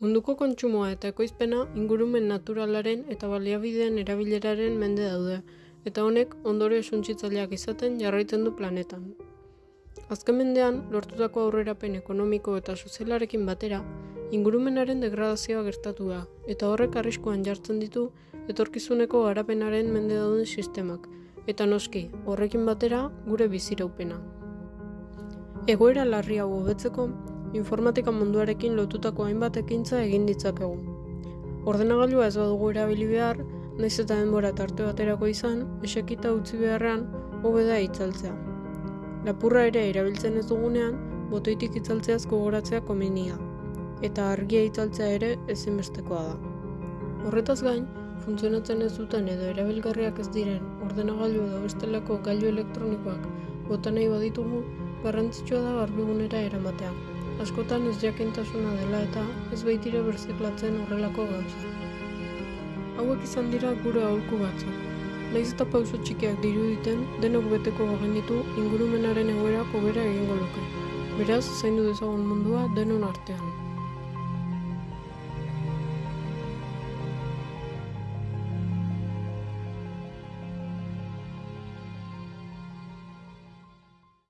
Munduko kontsumoa eta ekoizpena ingurumen naturalaren eta baliabideen erabileraren mende daude, eta honek ondorio suntsitzaileak izaten jarraitzen du planetan. Azken mendean, lortutako aurrerapen ekonomiko eta sozialarekin batera, ingurumenaren degradazioa gertatu da, eta horrek arriskuan jartzen ditu etorkizuneko garapenaren mende dauden sistemak, eta noski, horrekin batera gure biziraupena. Egoera larri hau hobetzeko, informatika munduarekin lotutako hainbat ekintza egin ditzakegu. Ordenagailua ez badugu erabili behar, naiz eta denbora tarte baterako izan, esekita utzi beharrean, hobe da itzaltzea. Lapurra ere erabiltzen ez dugunean, botoitik itzaltzeaz gogoratzea komenia, eta argia itzaltzea ere ezinbestekoa da. Horretaz gain, funtzionatzen ez duten edo erabilgarriak ez diren ordenagailu edo bestelako gailu elektronikoak bota nahi baditugu, garrantzitsua da garbigunera eramatea. Askotan ez jakintasuna dela eta ez baitire berziklatzen horrelako gauza. Hauek izan dira gure aholku batzuk. Naiz eta pauso txikiak diruditen, denok beteko bagenitu ingurumenaren egoera hobera egingo luke. Beraz, zaindu dezagun mundua denon artean.